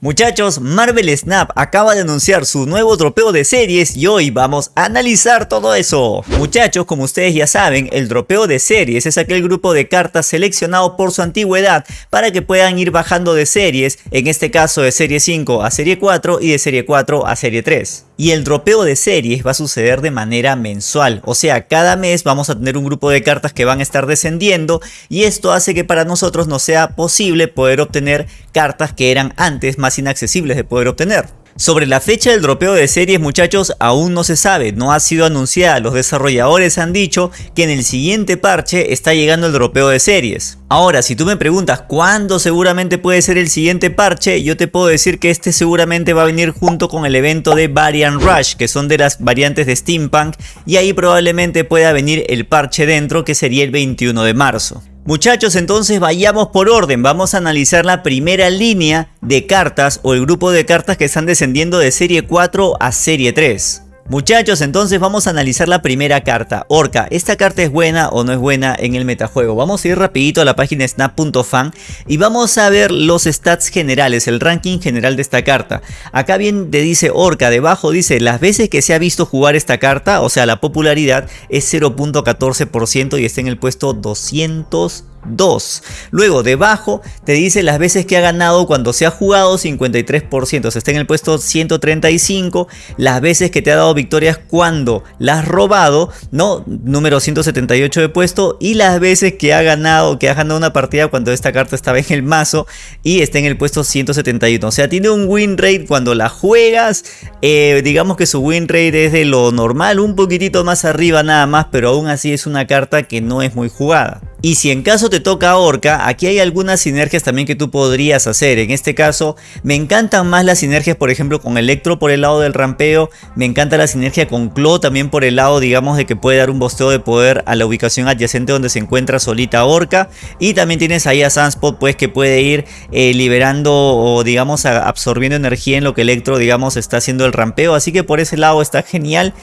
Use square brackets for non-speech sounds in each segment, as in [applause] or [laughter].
Muchachos, Marvel Snap acaba de anunciar su nuevo dropeo de series y hoy vamos a analizar todo eso. Muchachos, como ustedes ya saben, el dropeo de series es aquel grupo de cartas seleccionado por su antigüedad para que puedan ir bajando de series, en este caso de serie 5 a serie 4 y de serie 4 a serie 3. Y el dropeo de series va a suceder de manera mensual, o sea, cada mes vamos a tener un grupo de cartas que van a estar descendiendo y esto hace que para nosotros no sea posible poder obtener cartas que eran antes más inaccesibles de poder obtener. Sobre la fecha del dropeo de series muchachos aún no se sabe, no ha sido anunciada, los desarrolladores han dicho que en el siguiente parche está llegando el dropeo de series. Ahora si tú me preguntas cuándo seguramente puede ser el siguiente parche, yo te puedo decir que este seguramente va a venir junto con el evento de Variant Rush, que son de las variantes de Steampunk, y ahí probablemente pueda venir el parche dentro que sería el 21 de marzo. Muchachos, entonces vayamos por orden. Vamos a analizar la primera línea de cartas o el grupo de cartas que están descendiendo de serie 4 a serie 3. Muchachos, entonces vamos a analizar la primera carta, Orca. ¿Esta carta es buena o no es buena en el metajuego? Vamos a ir rapidito a la página snap.fan y vamos a ver los stats generales, el ranking general de esta carta. Acá bien te dice Orca, debajo dice las veces que se ha visto jugar esta carta, o sea la popularidad es 0.14% y está en el puesto 200 2. Luego debajo te dice las veces que ha ganado cuando se ha jugado 53%, o sea, está en el puesto 135. Las veces que te ha dado victorias cuando la has robado, ¿no? Número 178 de puesto. Y las veces que ha ganado, que ha ganado una partida cuando esta carta estaba en el mazo y está en el puesto 171. O sea, tiene un win rate cuando la juegas. Eh, digamos que su win rate es de lo normal, un poquitito más arriba nada más, pero aún así es una carta que no es muy jugada. Y si en caso te toca Orca, aquí hay algunas sinergias también que tú podrías hacer. En este caso, me encantan más las sinergias, por ejemplo, con Electro por el lado del rampeo. Me encanta la sinergia con Claw también por el lado, digamos, de que puede dar un bosteo de poder a la ubicación adyacente donde se encuentra solita Orca. Y también tienes ahí a Sunspot, pues, que puede ir eh, liberando o, digamos, absorbiendo energía en lo que Electro, digamos, está haciendo el rampeo. Así que por ese lado está genial.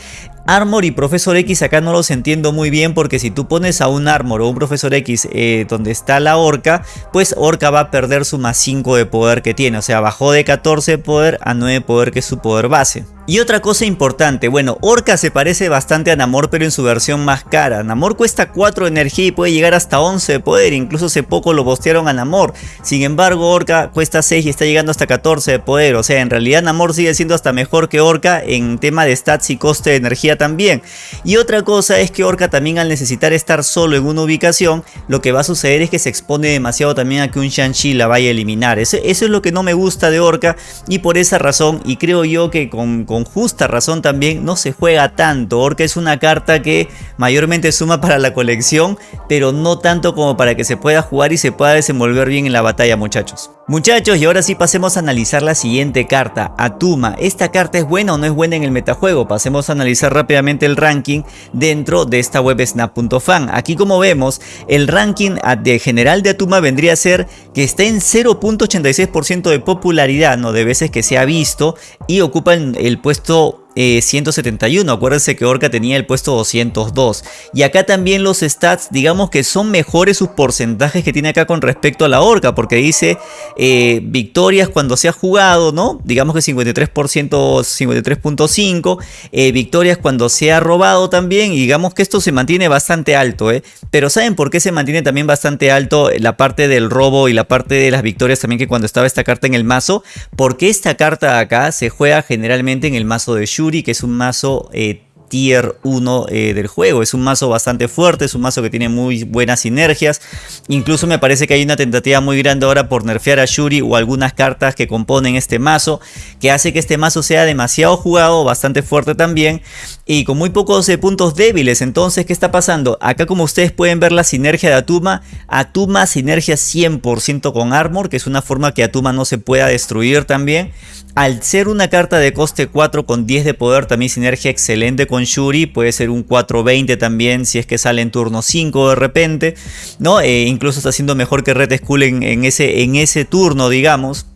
Armor y Profesor X acá no los entiendo muy bien porque si tú pones a un Armor o un Profesor X eh, donde está la Orca, pues Orca va a perder su más 5 de poder que tiene. O sea, bajó de 14 de poder a 9 de poder que es su poder base. Y otra cosa importante, bueno, Orca se parece bastante a Namor pero en su versión más cara. Namor cuesta 4 de energía y puede llegar hasta 11 de poder, incluso hace poco lo bostearon a Namor. Sin embargo, Orca cuesta 6 y está llegando hasta 14 de poder, o sea, en realidad Namor sigue siendo hasta mejor que Orca en tema de stats y coste de energía también. Y otra cosa es que Orca también al necesitar estar solo en una ubicación, lo que va a suceder es que se expone demasiado también a que un Shang-Chi la vaya a eliminar. Eso, es lo que no me gusta de Orca y por esa razón, y creo yo que con con justa razón también no se juega tanto. Orca es una carta que mayormente suma para la colección, pero no tanto como para que se pueda jugar y se pueda desenvolver bien en la batalla muchachos. Muchachos, y ahora sí pasemos a analizar la siguiente carta, Atuma. ¿Esta carta es buena o no es buena en el metajuego? Pasemos a analizar rápidamente el ranking dentro de esta web snap.fan. Aquí como vemos, el ranking de general de Atuma vendría a ser que está en 0.86% de popularidad, no de veces que se ha visto, y ocupa el puesto 171. Eh, Acuérdense que Orca tenía el puesto 202. Y acá también los stats, digamos que son mejores sus porcentajes que tiene acá con respecto a la Orca. Porque dice eh, victorias cuando se ha jugado, ¿no? Digamos que 53%, 53.5. Eh, victorias cuando se ha robado también. Y digamos que esto se mantiene bastante alto, ¿eh? Pero ¿saben por qué se mantiene también bastante alto la parte del robo y la parte de las victorias también que cuando estaba esta carta en el mazo? Porque esta carta acá se juega generalmente en el mazo de Shu que es un mazo eh, tier 1 eh, del juego. Es un mazo bastante fuerte, es un mazo que tiene muy buenas sinergias. Incluso me parece que hay una tentativa muy grande ahora por nerfear a Shuri o algunas cartas que componen este mazo, que hace que este mazo sea demasiado jugado, bastante fuerte también, y con muy pocos eh, puntos débiles. Entonces, ¿qué está pasando? Acá como ustedes pueden ver la sinergia de Atuma, Atuma sinergia 100% con Armor, que es una forma que Atuma no se pueda destruir también. Al ser una carta de coste 4 con 10 de poder, también sinergia excelente Shuri. Puede ser un 4-20 también si es que sale en turno 5 de repente. ¿no? Eh, incluso está siendo mejor que Red Skull en, ese, en ese turno, digamos.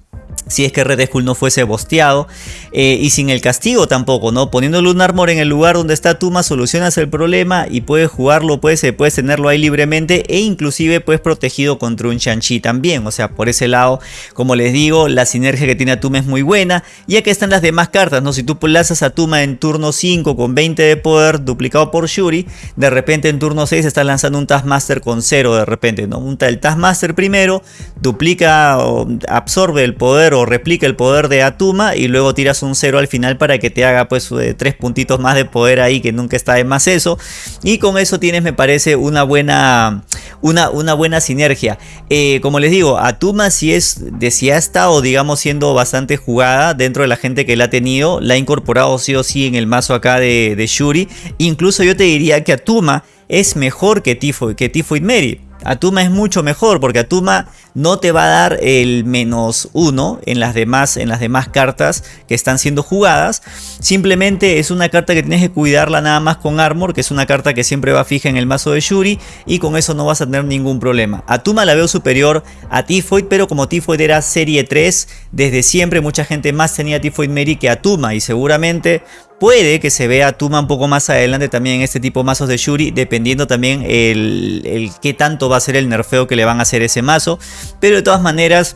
Si es que Red Skull no fuese bosteado eh, y sin el castigo tampoco, ¿no? Poniéndole un armor en el lugar donde está Tuma solucionas el problema y puedes jugarlo, puedes, puedes tenerlo ahí libremente e inclusive puedes protegido contra un Shang-Chi también, o sea, por ese lado, como les digo, la sinergia que tiene Atuma es muy buena y aquí están las demás cartas, ¿no? Si tú lanzas a Tuma en turno 5 con 20 de poder duplicado por Shuri, de repente en turno 6 estás lanzando un Taskmaster con 0 de repente, ¿no? El Taskmaster primero duplica o absorbe el poder replica el poder de Atuma y luego tiras un 0 al final para que te haga pues 3 eh, puntitos más de poder ahí que nunca está de más eso. Y con eso tienes me parece una buena una, una buena sinergia. Eh, como les digo Atuma si es de si ha estado digamos siendo bastante jugada dentro de la gente que la ha tenido la ha incorporado sí o sí en el mazo acá de, de Shuri incluso yo te diría que Atuma es mejor que Tifoid, que Tifoid Mary Atuma es mucho mejor porque Atuma no te va a dar el menos uno en las demás, en las demás cartas que están siendo jugadas. Simplemente es una carta que tienes que cuidarla nada más con Armor, que es una carta que siempre va fija en el mazo de Shuri y con eso no vas a tener ningún problema. Atuma la veo superior a Tifoid, pero como Tifoid era serie 3, desde siempre mucha gente más tenía Tifoid Mary que Atuma y seguramente Puede que se vea Tuma un poco más adelante también en este tipo de mazos de Shuri, dependiendo también el, el qué tanto va a ser el nerfeo que le van a hacer ese mazo. Pero de todas maneras,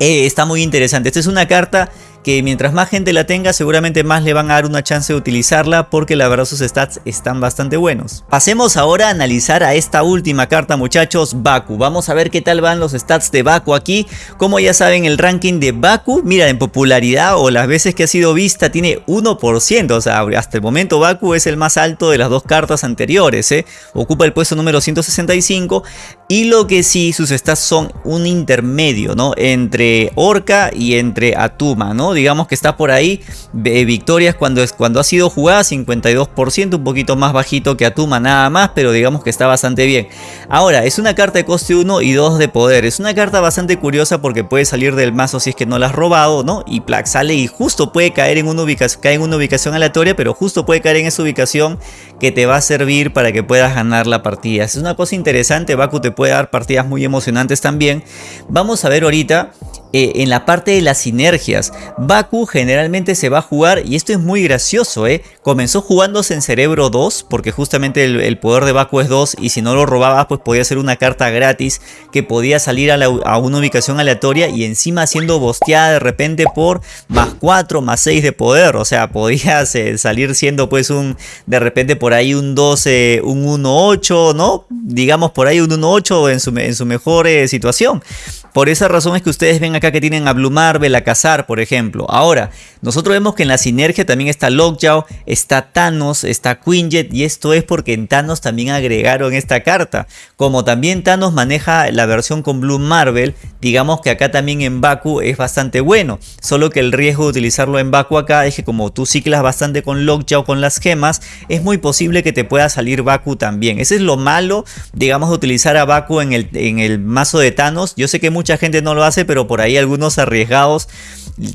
eh, está muy interesante. Esta es una carta que mientras más gente la tenga seguramente más le van a dar una chance de utilizarla porque la verdad sus stats están bastante buenos. Pasemos ahora a analizar a esta última carta muchachos, Baku. Vamos a ver qué tal van los stats de Baku aquí. Como ya saben el ranking de Baku, mira en popularidad o las veces que ha sido vista tiene 1%. O sea, hasta el momento Baku es el más alto de las dos cartas anteriores. ¿eh? Ocupa el puesto número 165 y lo que sí sus stats son un intermedio ¿no? entre Orca y entre Atuma. ¿no? Digamos que está por ahí. victorias cuando, es, cuando ha sido jugada, 52%, un poquito más bajito que Atuma nada más, pero digamos que está bastante bien. Ahora, es una carta de coste 1 y 2 de poder. Es una carta bastante curiosa porque puede salir del mazo si es que no la has robado, ¿no? Y Plaque sale y justo puede caer en una ubicación, cae en una ubicación aleatoria, pero justo puede caer en esa ubicación que te va a servir para que puedas ganar la partida. Es una cosa interesante, Baku te puede dar partidas muy emocionantes también. Vamos a ver ahorita eh, en la parte de las sinergias. Baku generalmente se va a jugar, y esto es muy gracioso, ¿eh? comenzó jugándose en Cerebro 2, porque justamente el, poder de Baku es 2, y si no lo robabas, pues podía ser una carta gratis que podía salir a, una ubicación aleatoria y encima siendo bosteada de repente por más 4, más 6 de poder, o sea, [laughs] podía salir siendo pues un, de repente por ahí un 12, un 1-8, ¿no? Digamos por ahí un 1-8 en su, en su mejor eh, situación. Por esa razón es que ustedes ven acá que tienen a Blue Marvel, a Cazar, por ejemplo. Ahora, nosotros vemos que en la sinergia también está Lockjaw, está Thanos, está Quinjet y esto es porque en Thanos también agregaron esta carta. Como también Thanos maneja la versión con Blue Marvel, digamos que acá también en Baku es bastante bueno. Solo que el riesgo de utilizarlo en Baku acá es que como tú ciclas bastante con Lockjaw, con las gemas, es muy posible que te pueda salir Baku también. Ese es lo malo, digamos, de utilizar a Baku en el, en el mazo de Thanos. Yo sé que mucha gente no lo hace, pero por ahí algunos arriesgados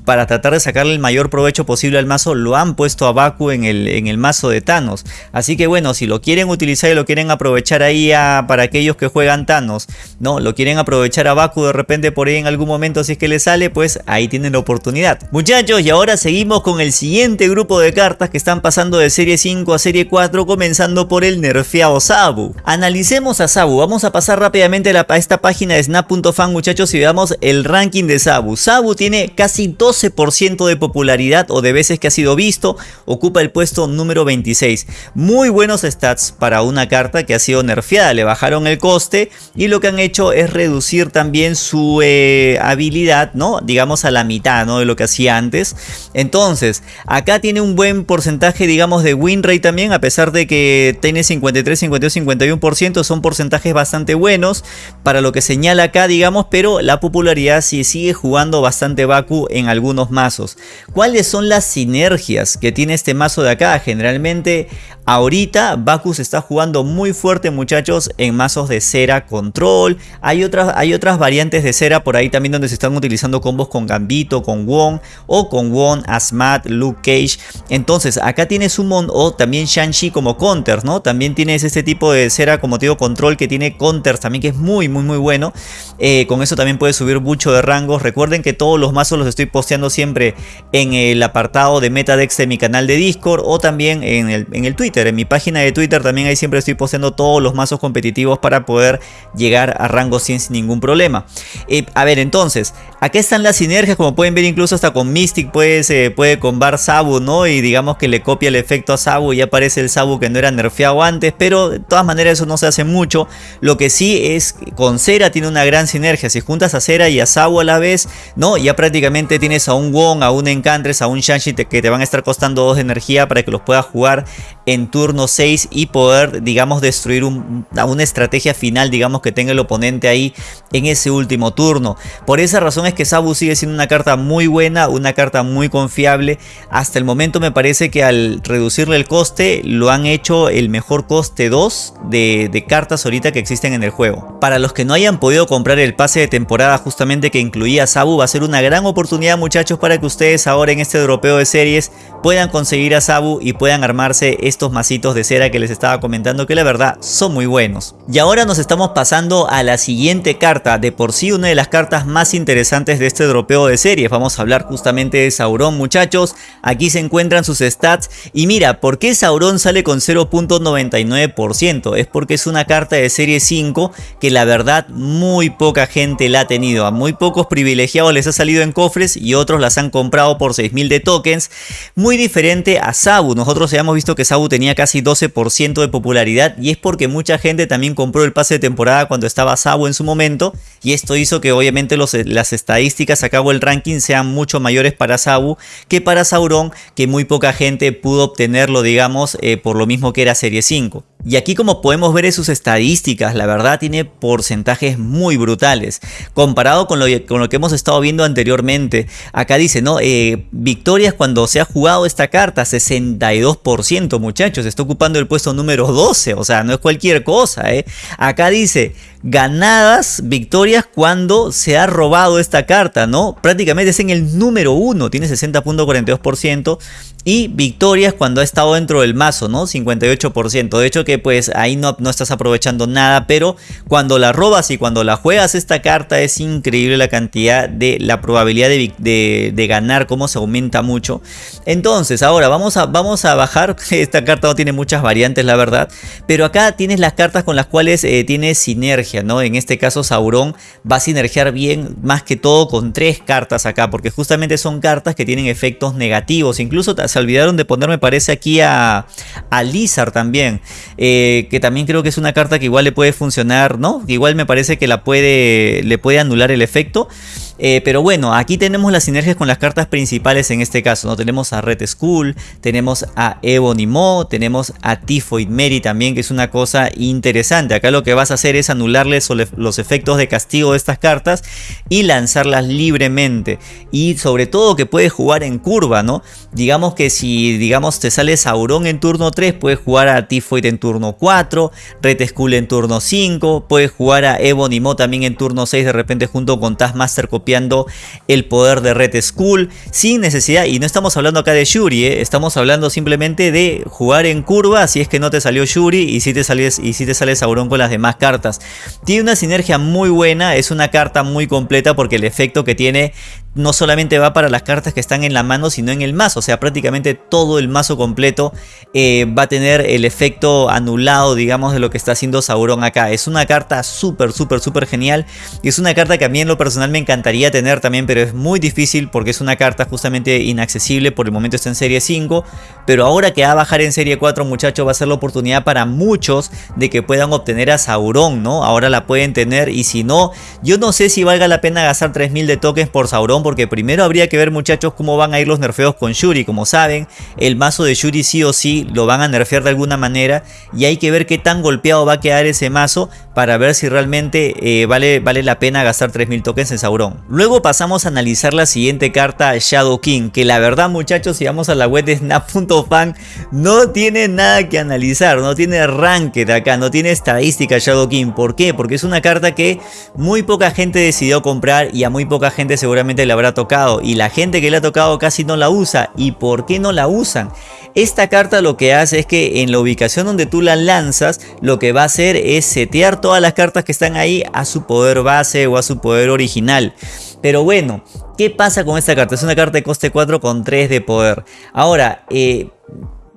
para tratar de sacarle el mayor provecho posible al mazo lo han puesto a Baku en el, en el mazo de Thanos. Así que bueno, si lo quieren utilizar y lo quieren aprovechar ahí para aquellos que juegan Thanos, no, lo quieren aprovechar a Baku de repente por ahí en algún momento si es que le sale, pues ahí tienen la oportunidad. Muchachos, y ahora seguimos con el siguiente grupo de cartas que están pasando de serie 5 a serie 4, comenzando por el nerfeado Sabu. Analicemos a Sabu, vamos a pasar rápidamente a, a esta página de snap.fan muchachos y veamos el ranking de Sabu. Sabu tiene casi 12% de popularidad o de veces que ha sido visto, ocupa el puesto número 26. Muy buenos stats para una carta que ha sido nerfeada, le bajaron el coste y lo que han hecho es reducir también su eh, habilidad, ¿no? Digamos a la mitad, ¿no? De lo que hacía antes. Entonces, acá tiene un buen porcentaje, digamos, de win rate también, a pesar de que tiene 53, 52, 51%, son porcentajes bastante buenos para lo que señala acá, digamos, pero la popularidad sí sigue jugando bastante Baku en algunos mazos. ¿Cuáles son las sinergias que tiene este mazo de acá? Generalmente Ahorita Bacchus está jugando muy fuerte muchachos en mazos de cera control. Hay otras, hay otras variantes de cera por ahí también donde se están utilizando combos con Gambito, con Wong o con Wong, Asmat, Luke Cage. Entonces acá tienes un mon o también Shang-Chi como counters, ¿no? También tienes este tipo de cera como te digo control que tiene counters también que es muy muy muy bueno. Eh, con eso también puedes subir mucho de rangos. Recuerden que todos los mazos los estoy posteando siempre en el apartado de Metadex de mi canal de Discord o también en el, en el Twitter. En mi página de Twitter también ahí siempre estoy posteando todos los mazos competitivos para poder llegar a rango 100 sin ningún problema. Eh, a ver, entonces, aquí están las sinergias, como pueden ver incluso hasta con Mystic puede, se puede combar Sabu, ¿no? Y digamos que le copia el efecto a Sabu y aparece el Sabu que no era nerfeado antes, pero de todas maneras eso no se hace mucho. Lo que sí es, con Cera tiene una gran sinergia, si juntas a Cera y a Sabu a la vez, ¿no? Ya prácticamente tienes a un Wong, a un Encantres, a un Shang-Chi que te van a estar costando 2 de energía para que los puedas jugar en turno 6 y poder, digamos, destruir una estrategia final, digamos, que tenga el oponente ahí en ese último turno. Por esa razón es que Sabu sigue siendo una carta muy buena, una carta muy confiable. Hasta el momento me parece que al reducirle el coste, lo han hecho el mejor coste 2 de, cartas ahorita que existen en el juego. Para los que no hayan podido comprar el pase de temporada justamente que incluía Sabu, va a ser una gran oportunidad muchachos para que ustedes ahora en este europeo de series puedan conseguir a Sabu y puedan armarse estos masitos de cera que les estaba comentando que la verdad son muy buenos. Y ahora nos estamos pasando a la siguiente carta, de por sí una de las cartas más interesantes de este dropeo de series. Vamos a hablar justamente de Sauron muchachos, aquí se encuentran sus stats y mira, ¿por qué Sauron sale con 0.99%? Es porque es una carta de serie 5 que la verdad muy poca gente la ha tenido, a muy pocos privilegiados les ha salido en cofres y otros las han comprado por 6000 de tokens, muy diferente a Sabu, nosotros habíamos visto que Sabu tenía casi 12% de popularidad y es porque mucha gente también compró el pase de temporada cuando estaba Sabu en su momento y esto hizo que obviamente las estadísticas a cabo el ranking sean mucho mayores para Sabu que para Sauron que muy poca gente pudo obtenerlo digamos eh, por lo mismo que era serie 5. Y aquí como podemos ver en sus estadísticas, la verdad tiene porcentajes muy brutales. Comparado con lo, que hemos estado viendo anteriormente, acá dice, ¿no? Eh, victorias cuando se ha jugado esta carta, 62% muchachos, está ocupando el puesto número 12, o sea, no es cualquier cosa, ¿eh? Acá dice, ganadas, victorias cuando se ha robado esta carta, ¿no? Prácticamente es en el número 1, tiene 60.42% y victorias cuando ha estado dentro del mazo, ¿no? 58%. De hecho que pues ahí no, no estás aprovechando nada, pero cuando la robas y cuando la juegas esta carta es increíble la cantidad de la probabilidad de, ganar, cómo se aumenta mucho. Entonces ahora vamos a, vamos a bajar, [laughs] esta carta no tiene muchas variantes la verdad, pero acá tienes las cartas con las cuales eh, tienes sinergia, En este caso Sauron va a sinergiar bien más que todo con tres cartas acá, porque justamente son cartas que tienen efectos negativos, incluso se olvidaron de poner, me parece, aquí a, a también. Eh, que también creo que es una carta que igual le puede funcionar, ¿no? Igual me parece que la puede, le puede anular el efecto. Eh, pero bueno, aquí tenemos las sinergias con las cartas principales en este caso, ¿no? Tenemos a Red Skull, tenemos a Ebony Mo, tenemos a Typhoid Mary también, que es una cosa interesante. Acá lo que vas a hacer es anularles los efectos de castigo de estas cartas y lanzarlas libremente. Y sobre todo que puedes jugar en curva, ¿no? Digamos que si, digamos, te sale Sauron en turno 3, puedes jugar a Typhoid en turno 4, Red Skull en turno 5, puedes jugar a Ebony Mo también en turno 6 de repente junto con Taskmaster el poder de Red Skull sin necesidad, y no estamos hablando acá de Shuri, ¿eh? estamos hablando simplemente de jugar en curva si es que no te salió Shuri y si te sales y si te sale Sauron con las demás cartas. Tiene una sinergia muy buena, es una carta muy completa porque el efecto que tiene no solamente va para las cartas que están en la mano, sino en el mazo. O sea, prácticamente todo el mazo completo eh, va a tener el efecto anulado, digamos, de lo que está haciendo Sauron acá. Es una carta súper, súper, súper genial. Y es una carta que a mí en lo personal me encantaría tener también, pero es muy difícil porque es una carta justamente inaccesible. Por el momento está en serie 5. Pero ahora que va a bajar en serie 4, muchachos, va a ser la oportunidad para muchos de que puedan obtener a Sauron, ¿no? Ahora la pueden tener y si no, yo no sé si valga la pena gastar 3000 de tokens por Sauron porque primero habría que ver muchachos cómo van a ir los nerfeos con Shuri. Como saben, el mazo de Shuri sí o sí lo van a nerfear de alguna manera y hay que ver qué tan golpeado va a quedar ese mazo para ver si realmente eh, vale, vale la pena gastar 3000 tokens en Sauron. Luego pasamos a analizar la siguiente carta Shadow King, que la verdad muchachos si vamos a la web de snap.fan no tiene nada que analizar, no tiene ranked acá, no tiene estadística Shadow King. ¿Por qué? Porque es una carta que muy poca gente decidió comprar y a muy poca gente seguramente le habrá tocado y la gente que le ha tocado casi no la usa. ¿Y por qué no la usan? Esta carta lo que hace es que en la ubicación donde tú la lanzas, lo que va a hacer es setear todas las cartas que están ahí a su poder base o a su poder original. Pero bueno, ¿qué pasa con esta carta? Es una carta de coste 4 con 3 de poder. Ahora, eh,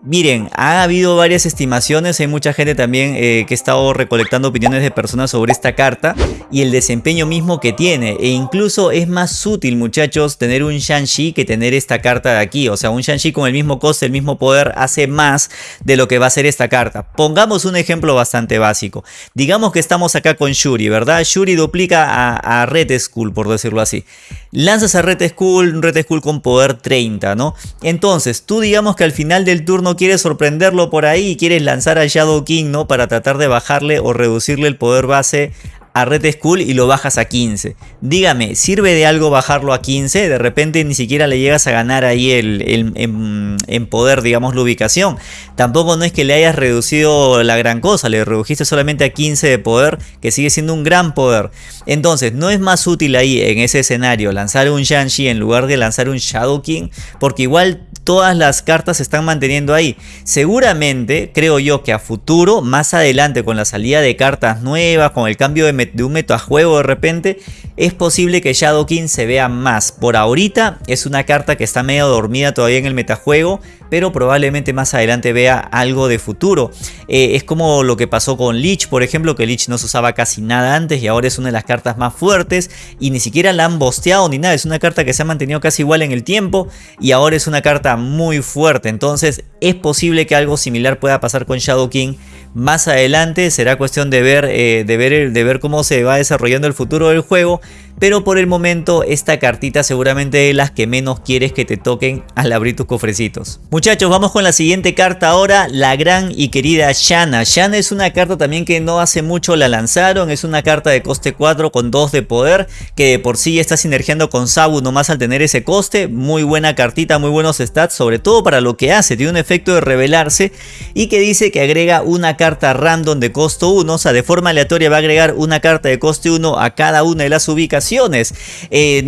Miren, ha habido varias estimaciones, hay mucha gente también eh, que ha estado recolectando opiniones de personas sobre esta carta y el desempeño mismo que tiene. E incluso es más útil, muchachos, tener un Shang-Chi que tener esta carta de aquí. O sea, un Shang-Chi con el mismo coste, el mismo poder, hace más de lo que va a ser esta carta. Pongamos un ejemplo bastante básico. Digamos que estamos acá con Shuri, ¿verdad? Shuri duplica a, a Red Skull, por decirlo así. Lanzas a Red Skull, Red Skull con poder 30, ¿no? Entonces, tú digamos que al final del turno quieres sorprenderlo por ahí y quieres lanzar a Shadow King, ¿no? Para tratar de bajarle o reducirle el poder base a Red Skull y lo bajas a 15. Dígame, ¿sirve de algo bajarlo a 15? De repente ni siquiera le llegas a ganar ahí el, en, poder, digamos, la ubicación. Tampoco no es que le hayas reducido la gran cosa, le redujiste solamente a 15 de poder, que sigue siendo un gran poder. Entonces, ¿no es más útil ahí en ese escenario lanzar un Shang-Chi en lugar de lanzar un Shadow King? Porque igual todas las cartas se están manteniendo ahí. Seguramente, creo yo que a futuro, más adelante con la salida de cartas nuevas, con el cambio de de un metajuego de repente, es posible que Shadow King se vea más. Por ahorita es una carta que está medio dormida todavía en el metajuego, pero probablemente más adelante vea algo de futuro. Eh, es como lo que pasó con Lich, por ejemplo, que Lich no se usaba casi nada antes y ahora es una de las cartas más fuertes y ni siquiera la han bosteado ni nada. Es una carta que se ha mantenido casi igual en el tiempo y ahora es una carta muy fuerte. Entonces es posible que algo similar pueda pasar con Shadow King más adelante. Será cuestión de ver, eh, de ver, de ver cómo se va desarrollando el futuro del juego pero por el momento esta cartita seguramente es las que menos quieres que te toquen al abrir tus cofrecitos. Muchachos, vamos con la siguiente carta ahora, la gran y querida Shanna. Shanna es una carta también que no hace mucho la lanzaron, es una carta de coste 4 con 2 de poder, que de por sí está sinergiando con Sabu nomás al tener ese coste, muy buena cartita, muy buenos stats, sobre todo para lo que hace, tiene un efecto de revelarse y que dice que agrega una carta random de costo 1, o sea de forma aleatoria va a agregar una carta de coste 1 a cada una de las ubicaciones y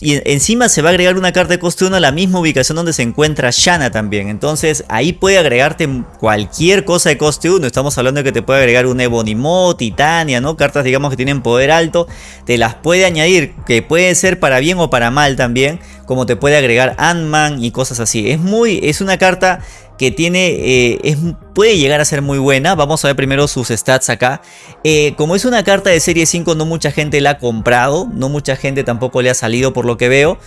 encima se va a agregar una carta de coste 1 a la misma ubicación donde se encuentra Shanna también. Entonces ahí puede agregarte cualquier cosa de coste 1. Estamos hablando de que te puede agregar un Ebonimo, Titania, ¿no? Cartas digamos que tienen poder alto. Te las puede añadir, que puede ser para bien o para mal también. Como te puede agregar Ant-Man y cosas así. Es muy, es una carta que tiene, eh, puede llegar a ser muy buena. Vamos a ver primero sus stats acá. Eh, como es una carta de serie 5, no mucha gente la ha comprado. No mucha gente tampoco le ha salido por lo que veo.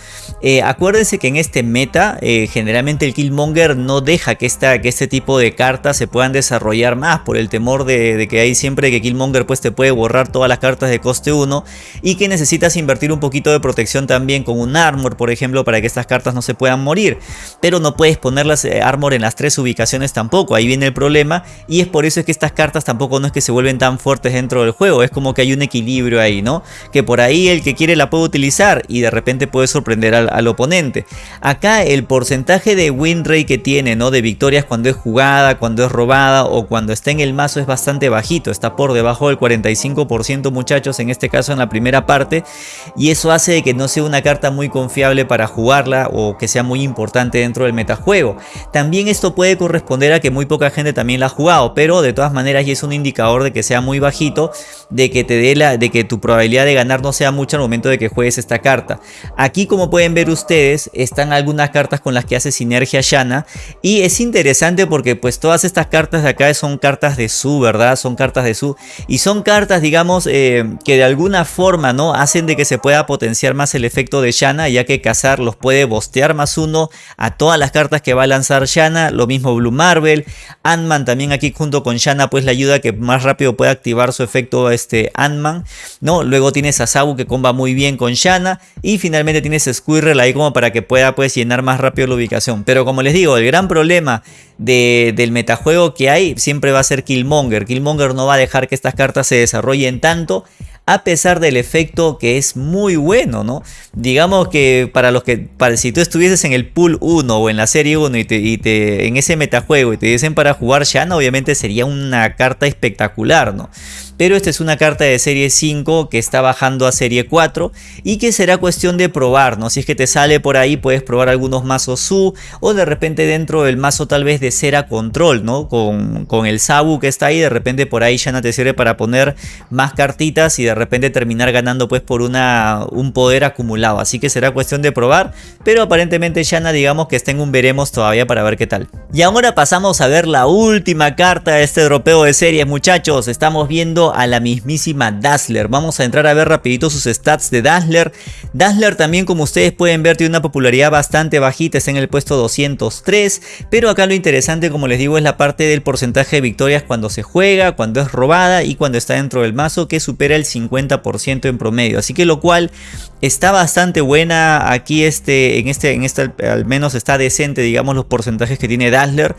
Eh, acuérdense que en este meta, generalmente el Killmonger no deja que, esta, que este tipo de cartas se puedan desarrollar más. Por el temor de, que hay siempre que Killmonger pues te puede borrar todas las cartas de coste 1. Y que necesitas invertir un poquito de protección también con un armor, por ejemplo, para que estas cartas no se puedan morir. Pero no puedes ponerlas armor en las ubicaciones tampoco, ahí viene el problema y es por eso es que estas cartas tampoco no es que se vuelven tan fuertes dentro del juego, es como que hay un equilibrio ahí, ¿no? Que por ahí el que quiere la puede utilizar y de repente puede sorprender al, oponente. Acá el porcentaje de win rate que tiene, ¿no? De victorias cuando es jugada, cuando es robada o cuando está en el mazo es bastante bajito, está por debajo del 45% muchachos, en este caso en la primera parte y eso hace de que no sea una carta muy confiable para jugarla o que sea muy importante dentro del metajuego. También esto puede corresponder a que muy poca gente también la ha jugado, pero de todas maneras ya es un indicador de que sea muy bajito, de que te dé la, de que tu probabilidad de ganar no sea mucha al momento de que juegues esta carta. Aquí como pueden ver ustedes, están algunas cartas con las que hace sinergia Shanna y es interesante porque pues todas estas cartas de acá son cartas de su, ¿verdad? Son cartas de su y son cartas digamos eh, que de alguna forma no hacen de que se pueda potenciar más el efecto de Shanna ya que cazar los puede bostear más uno a todas las cartas que va a lanzar Shanna, lo mismo Blue Marvel, Ant-Man también aquí junto con Shanna pues le ayuda a que más rápido pueda activar su efecto este Ant-Man, ¿no? Luego tienes a Sabu que comba muy bien con Shanna y finalmente tienes a Squirrel ahí como para que pueda pues llenar más rápido la ubicación. Pero como les digo, el gran problema del metajuego que hay siempre va a ser Killmonger. Killmonger no va a dejar que estas cartas se desarrollen tanto a pesar del efecto que es muy bueno, ¿no? Digamos que para los que, para, si tú estuvieses en el pool 1 o en la serie 1 y, te, en ese metajuego y te dicen para jugar Shanna, obviamente sería una carta espectacular, ¿no? Pero esta es una carta de serie 5 que está bajando a serie 4 y que será cuestión de probar. Si es que te sale por ahí puedes probar algunos mazos Su o de repente dentro del mazo tal vez de cera control, ¿no? Con, con el Sabu que está ahí, de repente por ahí ya no te sirve para poner más cartitas y de repente terminar ganando pues por una, un poder acumulado, así que será cuestión de probar, pero aparentemente Shana digamos que está en un veremos todavía para ver qué tal. Y ahora pasamos a ver la última carta de este dropeo de series muchachos, estamos viendo a la mismísima Dazzler. Vamos a entrar a ver rapidito sus stats de Dazzler. Dazzler también como ustedes pueden ver tiene una popularidad bastante bajita, está en el puesto 203. Pero acá lo interesante como les digo es la parte del porcentaje de victorias cuando se juega, cuando es robada y cuando está dentro del mazo que supera el 50% en promedio. Así que lo cual está bastante buena aquí este, en este, en este al menos está decente digamos los porcentajes que tiene Dazzler.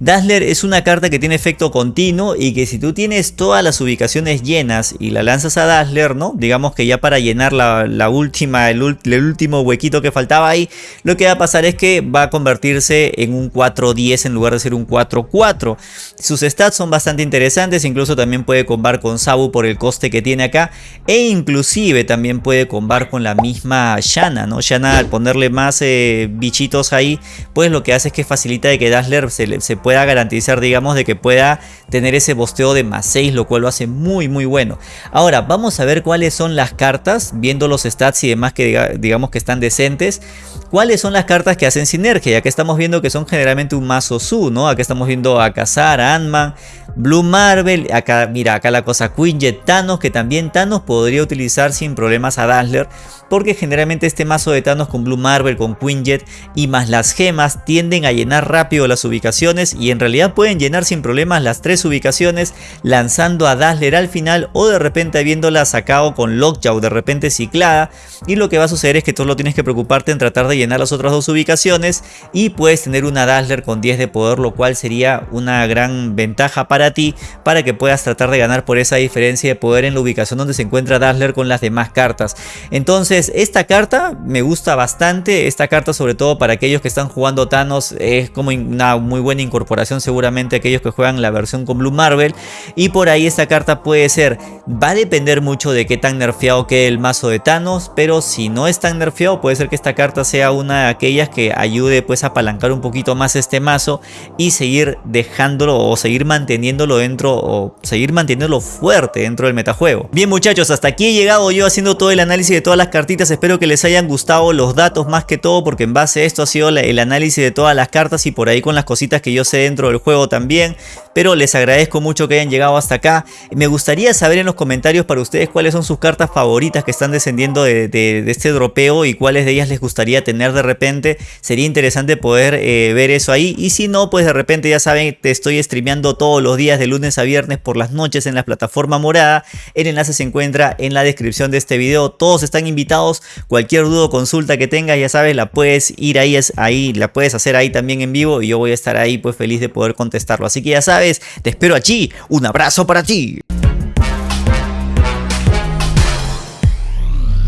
Dazzler es una carta que tiene efecto continuo y que si tú tienes todas las ubicaciones llenas y la lanzas a Dazzler, ¿no? Digamos que ya para llenar la, última, el, último huequito que faltaba ahí, lo que va a pasar es que va a convertirse en un 4-10 en lugar de ser un 4-4. Sus stats son bastante interesantes, incluso también puede combar con Sabu por el coste que tiene acá e inclusive también puede combar con la misma Shanna, ¿no? Shanna al ponerle más eh, bichitos ahí, pues lo que hace es que facilita de que Dazzler se, se pueda garantizar, digamos, de que pueda tener ese bosteo de más 6, lo cual lo hace muy muy bueno. Ahora vamos a ver cuáles son las cartas, viendo los stats y demás que digamos que están decentes. ¿Cuáles son las cartas que hacen sinergia? Ya que estamos viendo que son generalmente un mazo Su, ¿no? Acá estamos viendo a Kazar, a Ant-Man, Blue Marvel, acá mira, acá la cosa Quinjet, Thanos, que también Thanos podría utilizar sin problemas a Dazzler, porque generalmente este mazo de Thanos con Blue Marvel, con Quinjet y más las gemas tienden a llenar rápido las ubicaciones y en realidad pueden llenar sin problemas las tres ubicaciones lanzando a Dazzler al final o de repente habiéndola sacado con Lockjaw de repente ciclada y lo que va a suceder es que tú lo tienes que preocuparte en tratar de llenar las otras dos ubicaciones y puedes tener una Dazzler con 10 de poder lo cual sería una gran ventaja para ti para que puedas tratar de ganar por esa diferencia de poder en la ubicación donde se encuentra Dazzler con las demás cartas. Entonces esta carta me gusta bastante, esta carta sobre todo para aquellos que están jugando Thanos es como una muy buena incorporación seguramente aquellos que juegan la versión con Blue Marvel. Y por ahí esta carta puede ser, va a depender mucho de qué tan nerfeado quede el mazo de Thanos, pero si no es tan nerfeado puede ser que esta carta sea una de aquellas que ayude pues a apalancar un poquito más este mazo y seguir dejándolo o seguir manteniéndolo dentro o seguir manteniéndolo fuerte dentro del metajuego. Bien muchachos, hasta aquí he llegado yo haciendo todo el análisis de todas las espero que les hayan gustado los datos más que todo porque en base a esto ha sido el análisis de todas las cartas y por ahí con las cositas que yo sé dentro del juego también, pero les agradezco mucho que hayan llegado hasta acá. Me gustaría saber en los comentarios para ustedes cuáles son sus cartas favoritas que están descendiendo de, este dropeo y cuáles de ellas les gustaría tener de repente. Sería interesante poder eh, ver eso ahí y si no, pues de repente ya saben, te estoy streameando todos los días de lunes a viernes por las noches en la plataforma morada. El enlace se encuentra en la descripción de este video. Todos están invitados. Cualquier duda o consulta que tengas, ya sabes, la puedes ir ahí, ahí, la puedes hacer ahí también en vivo y yo voy a estar ahí pues feliz de poder contestarlo. Así que ya sabes, te espero allí. Un abrazo para ti.